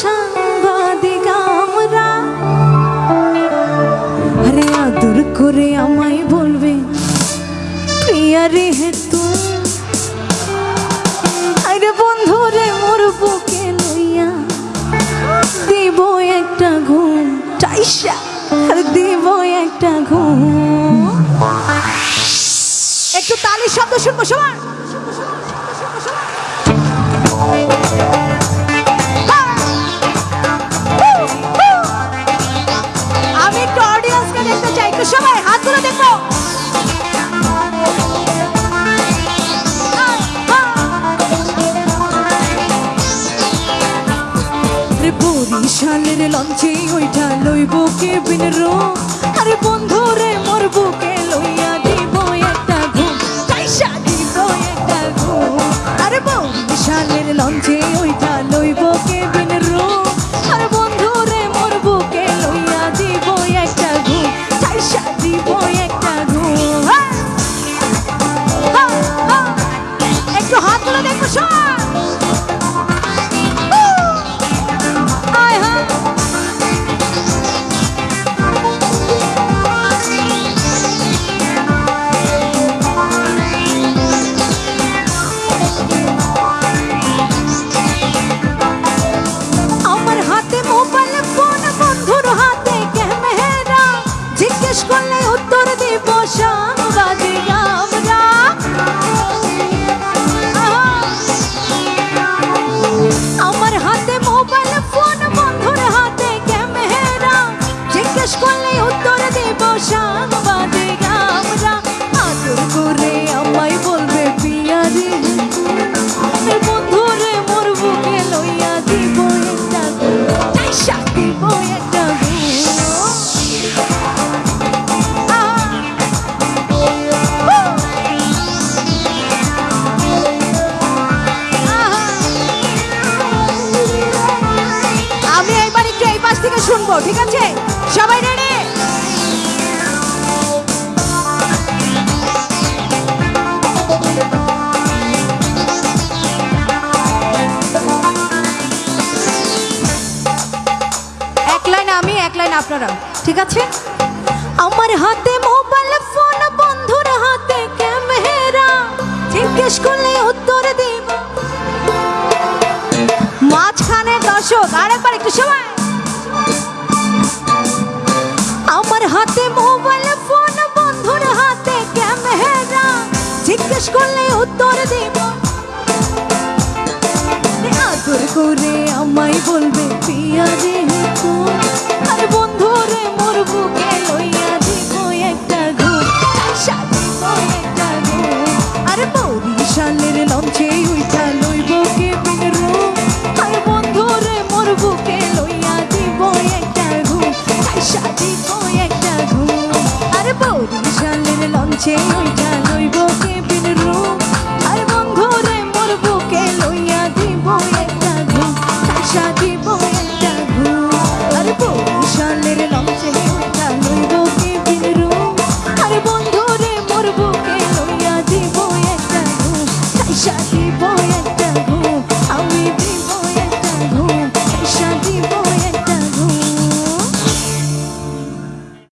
সাংবাদিক আমরা। আরে আদর করে আমায় বলবে, প্রিয়া রে হেতু আরে বন্ধু রে মোর বুকে লইয়া দিব একটা ঘুম টাইসা আর দিব একটা ঘুম। একটু তালির শব্দ শুনব সবার। একটু সবাই হাতগুলো দেখব বরিশালের লঞ্চে ওইটা লইব কে বিন রো। আরে বন্ধু রে মোর বুকে লইয়া দিব একটা ঘুম? কাইসা দিব একটা ঘুম। আরে বরিশালের লঞ্চে করলে উত্তর দেব সাংবাদিক করলে উত্তর দেব সাংবাদিক পাশ ঠিক আছে? সবাই রেডি এক লাইন আমি, এক লাইন আপনারা, ঠিক আছে? আমার হাতে মোবাইল ফোন বন্ধুর হাতে ক্যামেরা জিজ্ঞেস করলে উত্তর দিব। মাঝখানে দর্শক, আরেকবার একটু সময়। জিজ্ঞেস করলে উত্তর দেব। আদর করে আমায় বলবে পিয়া রে আর বন্ধু রে মোর বুকে লইয়া